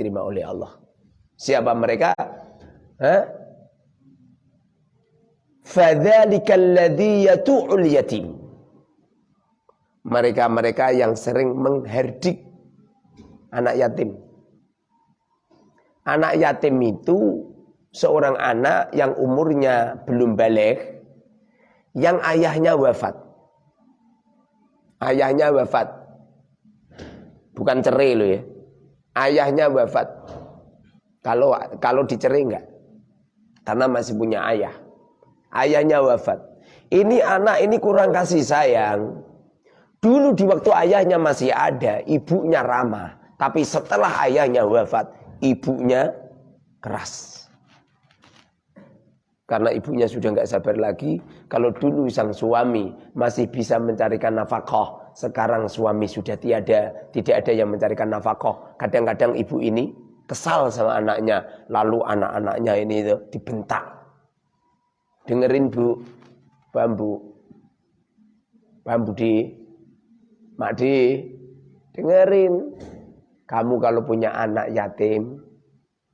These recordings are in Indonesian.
diterima oleh Allah. Siapa mereka? Fadzalikal ladzi yatu'ul yatim. Mereka-mereka yang sering mengherdik anak yatim. Anak yatim itu seorang anak yang umurnya belum balik, yang ayahnya wafat. Ayahnya wafat. Bukan cerai loh ya. Ayahnya wafat. Kalau kalau dicerai enggak? Karena masih punya ayah. Ayahnya wafat. Ini anak ini kurang kasih sayang. Dulu di waktu ayahnya masih ada, ibunya ramah. Tapi setelah ayahnya wafat, ibunya keras. Karena ibunya sudah nggak sabar lagi. Kalau dulu sang suami masih bisa mencarikan nafkah, sekarang suami sudah tiada, tidak ada yang mencarikan nafkah. Kadang-kadang ibu ini kesal sama anaknya, lalu anak-anaknya ini itu dibentak. Dengerin bu, bambu, bambu di Makdi, dengerin. Kamu kalau punya anak yatim,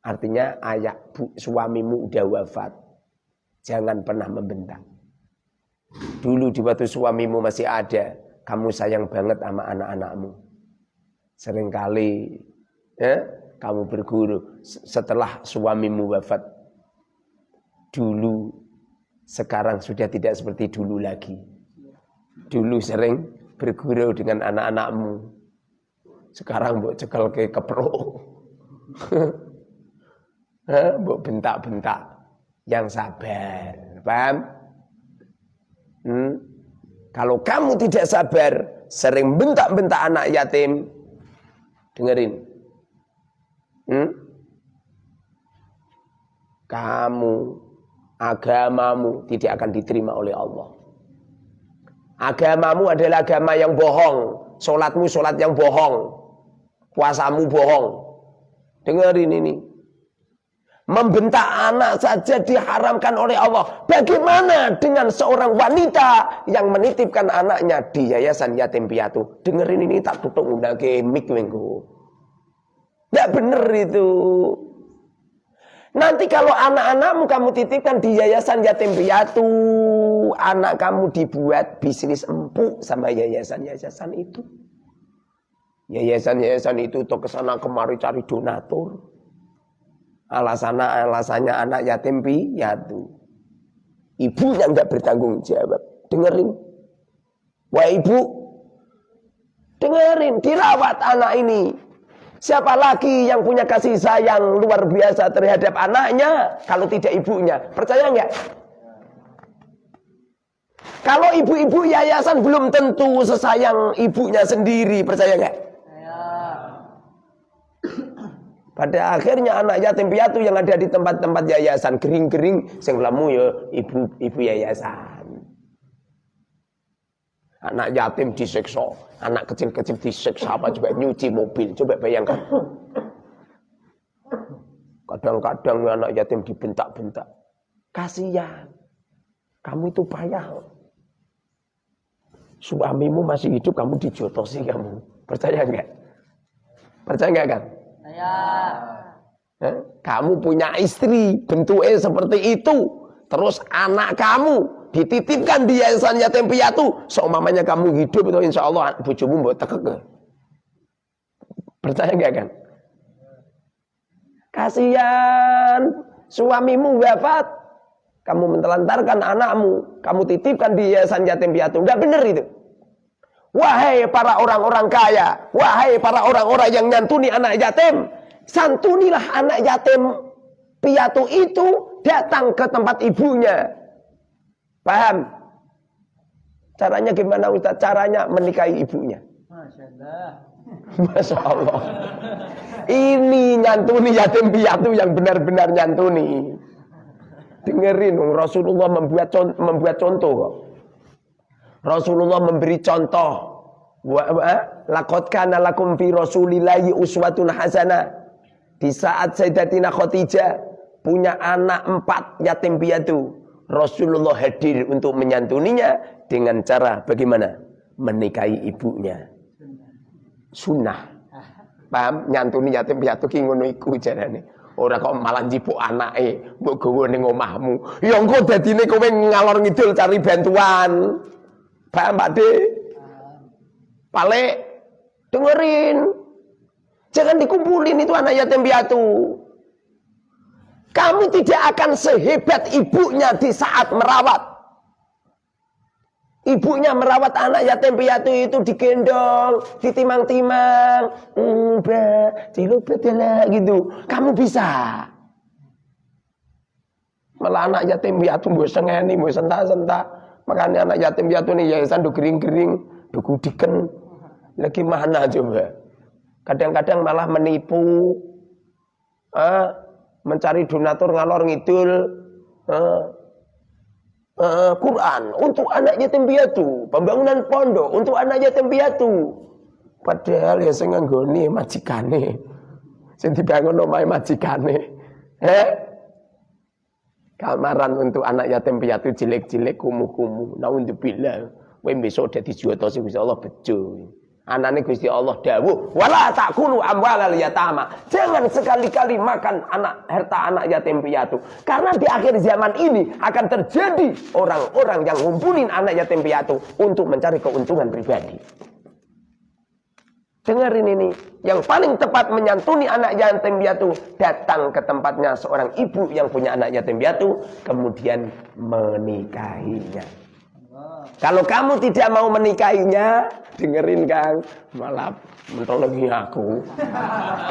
artinya ayah bu, suamimu udah wafat. Jangan pernah membentak. Dulu di waktu suamimu masih ada, kamu sayang banget sama anak-anakmu. Seringkali ya, kamu berguru setelah suamimu wafat. Dulu, sekarang sudah tidak seperti dulu lagi. Dulu sering bergurau dengan anak-anakmu. Sekarang buat cekal ke kepro. buat bentak-bentak. Yang sabar. Paham? Hmm? Kalau kamu tidak sabar, sering bentak-bentak anak yatim, dengerin. Hmm? Kamu, agamamu tidak akan diterima oleh Allah. Agamamu adalah agama yang bohong. Sholatmu sholat yang bohong. Puasamu bohong. Dengerin ini. Membentak anak saja diharamkan oleh Allah. Bagaimana dengan seorang wanita yang menitipkan anaknya di yayasan yatim piatu? Dengerin ini tak tutup udah ke mik minggu. Tidak benar itu. Nanti kalau anak-anakmu kamu titipkan di yayasan yatim piatu, anak kamu dibuat bisnis empuk sama yayasan-yayasan itu. Yayasan-yayasan itu tuh ke sana kemari cari donatur. Alasannya alasannya anak yatim piatu. Ibu yang nggak bertanggung jawab. Dengerin. Wah ibu, dengerin, dirawat anak ini. Siapa lagi yang punya kasih sayang luar biasa terhadap anaknya kalau tidak ibunya? Percaya nggak? Kalau ibu-ibu yayasan belum tentu sesayang ibunya sendiri, percaya nggak? Pada akhirnya anak yatim piatu yang ada di tempat-tempat yayasan kering-kering sing ya ibu ibu yayasan. Anak yatim disiksa, anak kecil-kecil disiksa apa coba nyuci mobil, coba bayangkan. Kadang-kadang anak yatim dibentak-bentak. Kasihan. Kamu itu payah. Suamimu masih hidup, kamu dijotosi kamu. Percaya enggak? Percaya enggak kan? Eh? Kamu punya istri, bentuknya seperti itu. Terus anak kamu dititipkan di yayasan yatim piatu seumpamanya kamu hidup itu insya Allah bujumu buat tekek. Percaya nggak kan? Kasihan suamimu wafat. Kamu mentelantarkan anakmu kamu titipkan di yayasan yatim piatu. Udah bener itu wahai para orang-orang kaya wahai para orang-orang yang nyantuni anak yatim santunilah anak yatim piatu itu datang ke tempat ibunya Paham? Caranya gimana Ustaz? Caranya menikahi ibunya. Masya Allah. Masya Allah. Ini nyantuni yatim piatu yang benar-benar nyantuni. Dengerin, Rasulullah membuat contoh, membuat contoh Rasulullah memberi contoh. Laqad kana lakum fi Rasulillahi uswatun hasanah. Di saat Sayyidatina Khadijah punya anak empat yatim piatu. Rasulullah hadir untuk menyantuninya dengan cara bagaimana? Menikahi ibunya. Sunnah. Paham? Nyantuni yatim piatu ki ngono iku jarane. Ora kok malah njipuk anake mbok gawa ning omahmu. Ya engko dadine kowe ngalor ngidul cari bantuan. Paham Pak De? Pale dengerin. Jangan dikumpulin itu anak yatim piatu. Kamu tidak akan sehebat ibunya di saat merawat. Ibunya merawat anak yatim piatu itu digendong, ditimang-timang, mbak, dilubetlah gitu. Kamu bisa. Malah anak yatim piatu mbok sengeni, mbok sentak-sentak. Makanya anak yatim piatu nih yayasan do gering-gering, do gudiken. Lagi mana coba? Kadang-kadang malah menipu. Ah, mencari donatur ngalor ngidul. Ah, uh, Quran untuk anak yatim piatu, pembangunan pondok untuk anak yatim piatu. Padahal ya sing nggone majikane. Sing dibangun omahe majikane. Eh? Kamaran untuk anak yatim piatu jelek-jelek kumuh-kumuh. Naudzubillah. Kowe besok dadi sing Gusti Allah bejo. Anane Gusti Allah dawuh, "Wala takulu amwalal yatama." Jangan sekali-kali makan anak harta anak yatim piatu. Karena di akhir zaman ini akan terjadi orang-orang yang ngumpulin anak yatim piatu untuk mencari keuntungan pribadi. Dengerin ini, yang paling tepat menyantuni anak yatim piatu datang ke tempatnya seorang ibu yang punya anak yatim piatu kemudian menikahinya. Kalau kamu tidak mau menikahinya, dengerin Kang, malah mentologi aku.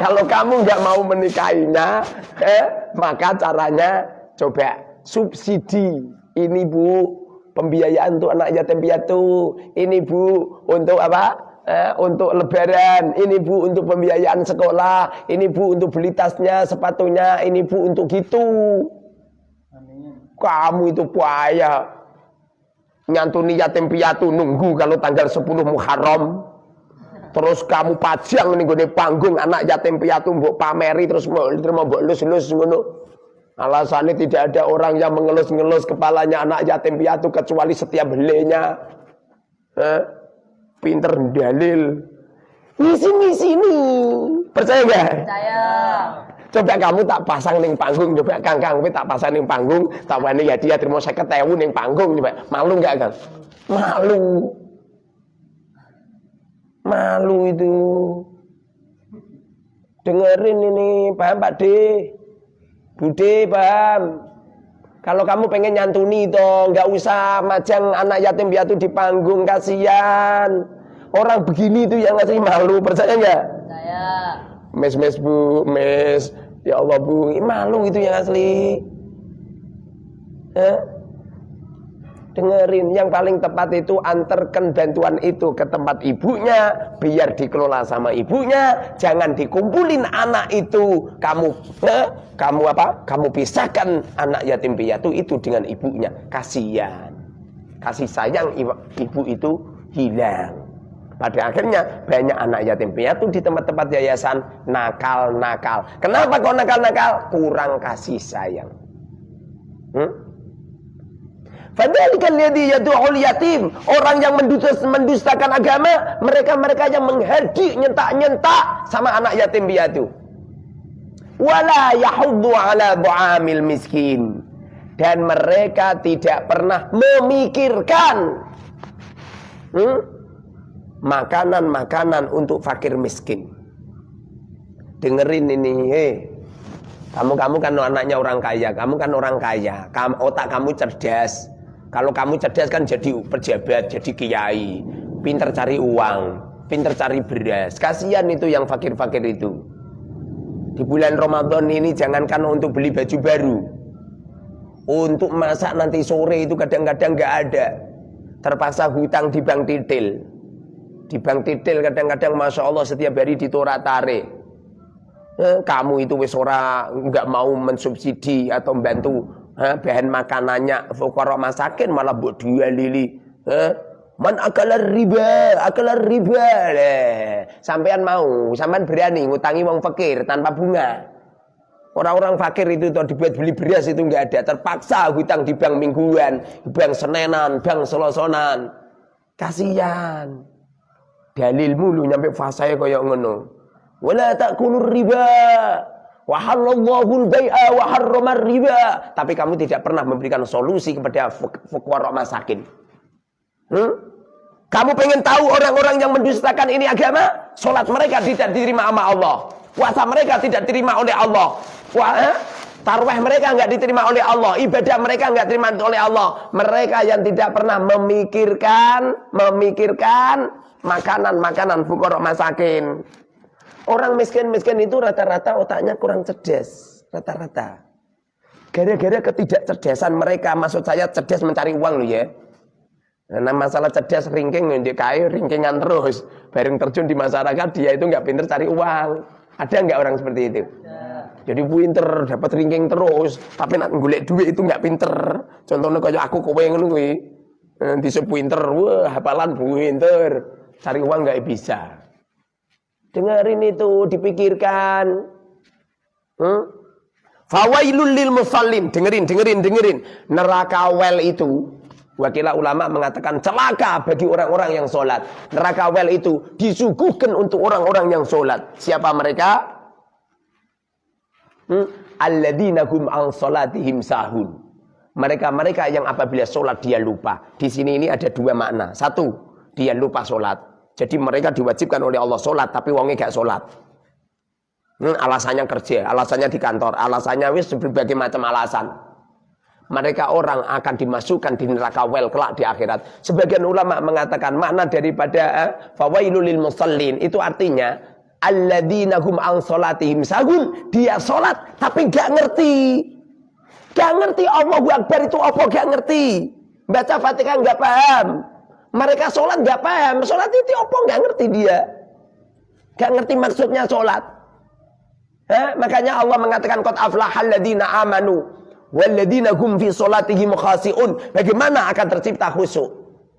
Kalau kamu nggak mau menikahinya, eh, maka caranya coba subsidi. Ini Bu, pembiayaan untuk anak yatim piatu. Ini Bu, untuk apa? Eh, untuk lebaran, ini bu untuk pembiayaan sekolah, ini bu untuk beli tasnya, sepatunya, ini bu untuk gitu. Kamu itu payah nyantuni yatim piatu nunggu kalau tanggal 10 Muharram. Terus kamu pajang nih gue panggung anak yatim piatu mbok pameri terus mau mbok lus-lus ngono. Alasannya tidak ada orang yang mengelus-ngelus kepalanya anak yatim piatu kecuali setiap helenya. Eh? pinter dalil. Misi-misi nih percaya gak? percaya Coba kamu tak pasang ning panggung, coba Kang Kang tak pasang ning panggung, tak wani ya dia terima saya ketemu ning panggung coba. Malu enggak Kang? Malu. Malu itu. Dengerin ini, paham Pak D? Bude paham? Kalau kamu pengen nyantuni itu, nggak usah majang anak yatim piatu di panggung, kasihan. Orang begini itu yang ngasih malu, percaya nggak? Percaya. Mes mes bu, mes. Ya Allah bu, malu itu yang asli. Eh? Dengerin, yang paling tepat itu antarkan bantuan itu ke tempat ibunya, biar dikelola sama ibunya, jangan dikumpulin anak itu. Kamu, eh? kamu apa? Kamu pisahkan anak yatim piatu itu dengan ibunya. Kasihan, kasih sayang ibu itu hilang. Pada akhirnya banyak anak yatim piatu di tempat-tempat yayasan nakal-nakal. Kenapa kok nakal-nakal? Kurang kasih sayang. Hmm? Fadalikan ladzi yad'ul yatim, orang yang mendustakan agama, mereka-mereka yang menghardi nyentak-nyentak sama anak yatim piatu. Wala yahuddu ala du'amil miskin. Dan mereka tidak pernah memikirkan hmm? Makanan-makanan untuk fakir miskin. Dengerin ini, hei. Kamu-kamu kan anaknya orang kaya, kamu kan orang kaya. Kamu, otak kamu cerdas. Kalau kamu cerdas kan jadi pejabat, jadi kiai. Pinter cari uang, pinter cari beras. Kasihan itu yang fakir-fakir itu. Di bulan Ramadan ini jangankan untuk beli baju baru. Untuk masak nanti sore itu kadang-kadang nggak ada. Terpaksa hutang di bank titil. Di bank titil kadang-kadang Masya Allah setiap hari ditorak tarik. Eh, kamu itu wis ora nggak mau mensubsidi atau membantu eh, bahan makanannya fukara masakin malah buat dua lili. Eh, man akalar riba, akalar riba. Eh, sampean mau, sampean berani ngutangi wong fakir tanpa bunga. Orang-orang fakir itu tuh dibuat beli beras itu nggak ada, terpaksa hutang di bank mingguan, bank senenan, bank selosonan. Kasihan dalil mulu nyampe fasaya kaya ngono. Wala ta'kulur riba. Wa halallahu al-bai'a wa riba. Tapi kamu tidak pernah memberikan solusi kepada fuqara masakin. Hmm? Kamu pengen tahu orang-orang yang mendustakan ini agama? Salat mereka tidak diterima sama Allah. Puasa mereka tidak diterima oleh Allah. Wah, eh? Tarwah mereka nggak diterima oleh Allah. Ibadah mereka nggak diterima oleh Allah. Mereka yang tidak pernah memikirkan, memikirkan makanan-makanan fukorok masakin. Orang miskin-miskin itu rata-rata otaknya kurang cerdas. Rata-rata. Gara-gara ketidakcerdasan mereka, maksud saya cerdas mencari uang loh ya. Nah masalah cerdas ringking di kayu ringkingan terus. Bareng terjun di masyarakat dia itu nggak pinter cari uang. Ada nggak orang seperti itu? Jadi pinter dapat ringking terus, tapi nak golek duit itu nggak pinter. Contohnya kayak aku kowe ngono kuwi. Di sepinter, wah hafalan pinter, cari uang nggak bisa. Dengerin itu, dipikirkan. Hmm? Fawailul lil musallin, dengerin, dengerin, dengerin. Neraka well itu Wakilah ulama mengatakan celaka bagi orang-orang yang sholat. Neraka wel itu disuguhkan untuk orang-orang yang sholat. Siapa mereka? Hmm? Alladina hum ang sholatihim sahun. Mereka-mereka yang apabila sholat dia lupa. Di sini ini ada dua makna. Satu, dia lupa sholat. Jadi mereka diwajibkan oleh Allah sholat, tapi wongnya gak sholat. Hmm, alasannya kerja, alasannya di kantor, alasannya wis berbagai macam alasan mereka orang akan dimasukkan di neraka wel kelak di akhirat. Sebagian ulama mengatakan makna daripada eh, fawailul musallin itu artinya alladzina hum an salatihim sagun. Dia salat tapi gak ngerti. Gak ngerti Allahu Akbar itu apa gak ngerti. Baca Fatihah gak paham. Mereka sholat gak paham. Sholat itu apa gak ngerti dia. Gak ngerti maksudnya sholat. Makanya Allah mengatakan qad aflahal ladzina amanu Walladzina hum fi sholatihim khasi'un. Bagaimana akan tercipta khusyuk?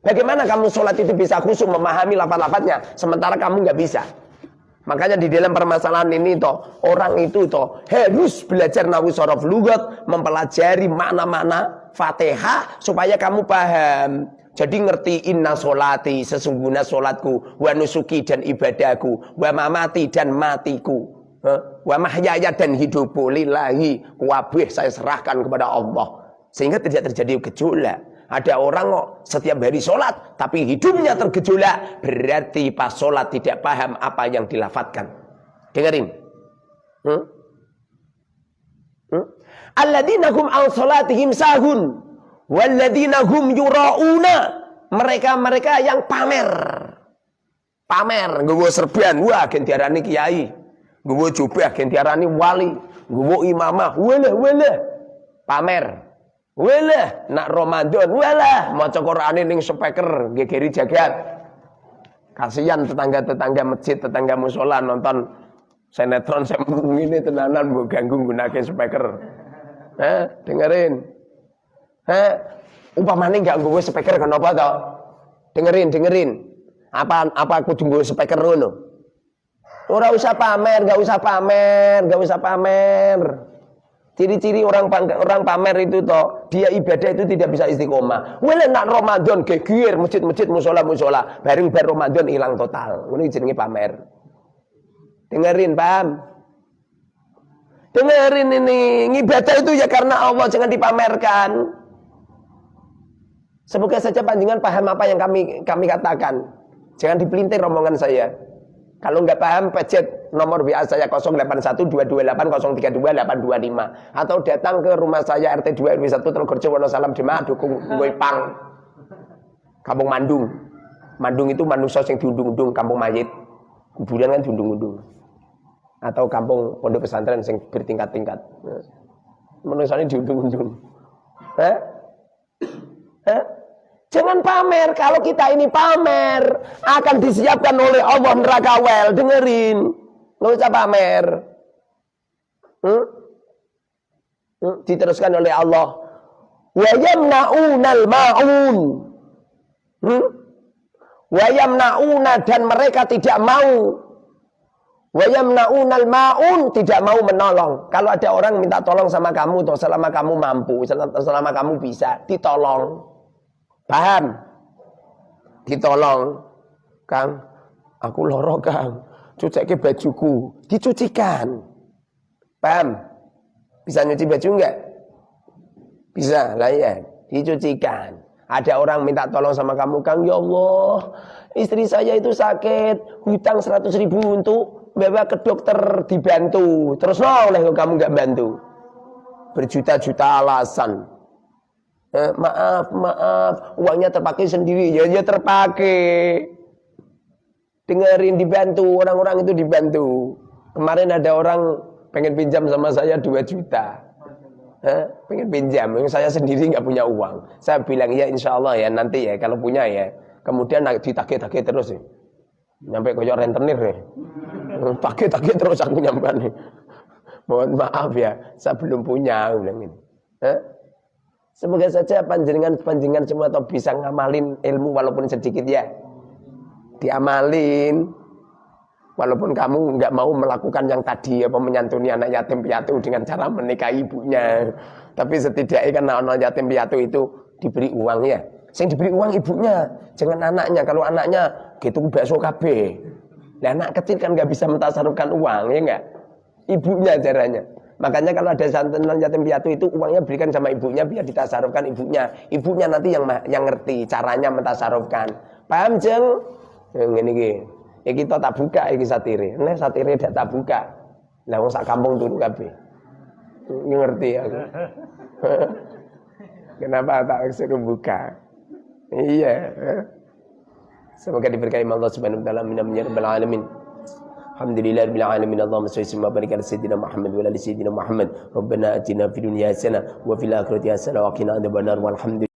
Bagaimana kamu sholat itu bisa khusyuk memahami lafaz-lafaznya sementara kamu nggak bisa? Makanya di dalam permasalahan ini toh orang itu toh harus belajar nahu sorof lugat, mempelajari makna-makna Fatihah supaya kamu paham. Jadi ngerti inna solati sesungguhnya solatku, wa nusuki dan ibadahku, wa mamati dan matiku. Wa mahyaya dan hidupku lillahi wabih saya serahkan kepada Allah. Sehingga tidak terjadi gejolak. Ada orang kok setiap hari sholat tapi hidupnya tergejolak. Berarti pas sholat tidak paham apa yang dilafatkan. Dengerin. Hmm? Hmm? An sholatihim sahun. Walladzina hum yura'una. Mereka-mereka yang pamer. Pamer. Gue serban. Wah, gentiarani kiai. Gue coba agen diarani wali. Gue imamah. Wala, wala. Pamer. Wala. Nak Ramadan. Wala. Maca Quran ning speaker. Gegeri jagat. Kasihan tetangga-tetangga masjid, tetangga musola nonton sinetron saya ini tenanan bu ganggu gunakan speaker. Eh, dengerin. Eh, umpamane nggak gue speaker kenapa tau? Dengerin, dengerin. Apa apa aku tunggu speaker ngono? Ora usah pamer, gak usah pamer, gak usah pamer. Ciri-ciri orang orang pamer itu toh, dia ibadah itu tidak bisa istiqomah. Wala nak Ramadan geger masjid-masjid musola-musola, bareng bar Ramadan hilang total. Ini jenenge pamer. Dengerin, paham? Dengerin ini, ibadah itu ya karena Allah, jangan dipamerkan. Semoga saja panjangan paham apa yang kami kami katakan. Jangan dipelintir rombongan saya. Kalau nggak paham, pencet nomor WA saya 081228032825 atau datang ke rumah saya RT 2 RW 1 Telogorjo Wonosalam Jemaah dukung Pang Kampung Mandung. Mandung itu manusia yang diundung-undung kampung mayit. Kuburan kan diundung-undung. Atau kampung pondok pesantren yang bertingkat-tingkat. Manusia ini diundung-undung. Eh? Eh? Jangan pamer. Kalau kita ini pamer, akan disiapkan oleh Allah neraka well. Dengerin. Nggak usah pamer. Hmm? Hmm? Diteruskan oleh Allah. Wa yamna'unal ma'un. Hmm? Wa yamna'una dan mereka tidak mau. Wa yamna'unal ma'un tidak mau menolong. Kalau ada orang minta tolong sama kamu, selama kamu mampu, selama kamu bisa, ditolong. Paham? Ditolong. Kang, aku loro Kang. cuci bajuku, dicucikan. Paham? Bisa nyuci baju enggak? Bisa, lah ya, dicucikan. Ada orang minta tolong sama kamu, Kang, ya Allah, istri saya itu sakit, hutang 100 ribu untuk bawa ke dokter dibantu. Terus no, oleh kamu enggak bantu. Berjuta-juta alasan. Eh, maaf, maaf, uangnya terpakai sendiri. Ya, ya terpakai. Dengerin dibantu, orang-orang itu dibantu. Kemarin ada orang pengen pinjam sama saya 2 juta. Eh, pengen pinjam, saya sendiri nggak punya uang. Saya bilang ya insya Allah ya nanti ya kalau punya ya. Kemudian ditagih-tagih terus ya. Nyampe koyok rentenir ya. Tagih-tagih terus aku nyampe nih. Mohon maaf ya, saya belum punya. Bilang ini. Eh? Semoga saja panjenengan-panjenengan semua atau bisa ngamalin ilmu walaupun sedikit ya. Diamalin. Walaupun kamu nggak mau melakukan yang tadi apa menyantuni anak yatim piatu dengan cara menikahi ibunya. Tapi setidaknya kan anak yatim piatu itu diberi uang ya. Yang diberi uang ibunya, jangan anaknya. Kalau anaknya gitu bakso KB. Nah, anak kecil kan nggak bisa mentasarufkan uang ya enggak? Ibunya caranya. Makanya kalau ada santunan yatim piatu itu uangnya berikan sama ibunya biar ditasarufkan ibunya. Ibunya nanti yang yang ngerti caranya mentasarufkan. Paham jeng? Ini gini. Ya kita tak buka iki satire. Nek satire dak tak buka. Lah wong sak kampung turu kabeh. Ngerti aku. Kenapa tak suruh buka? Iya. Semoga diberkahi Allah Subhanahu wa taala min alamin. الحمد لله رب العالمين. اللهم صل وسلم وبارك على سيدنا محمد وعلى آل سيدنا محمد. ربنا آتنا في الدنيا حسنة وفي الآخرة حسنة وقنا عذاب النار. والحمد